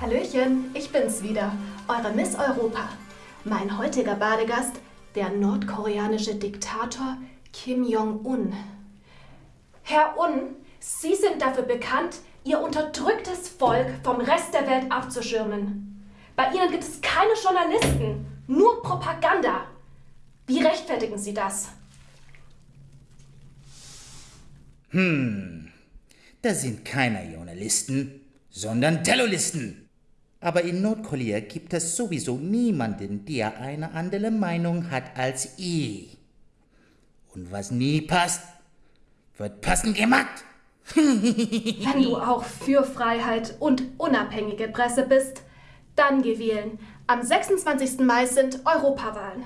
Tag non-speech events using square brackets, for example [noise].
Hallöchen, ich bin's wieder, eure Miss Europa. Mein heutiger Badegast, der nordkoreanische Diktator Kim Jong-un. Herr Un, Sie sind dafür bekannt, Ihr unterdrücktes Volk vom Rest der Welt abzuschirmen. Bei Ihnen gibt es keine Journalisten, nur Propaganda. Wie rechtfertigen Sie das? Hm, das sind keine Journalisten, sondern Terroristen. Aber in Nordkorea gibt es sowieso niemanden, der eine andere Meinung hat als ich. Und was nie passt, wird passend gemacht. [laughs] Wenn du auch für Freiheit und unabhängige Presse bist, dann geh wählen. Am 26. Mai sind Europawahlen.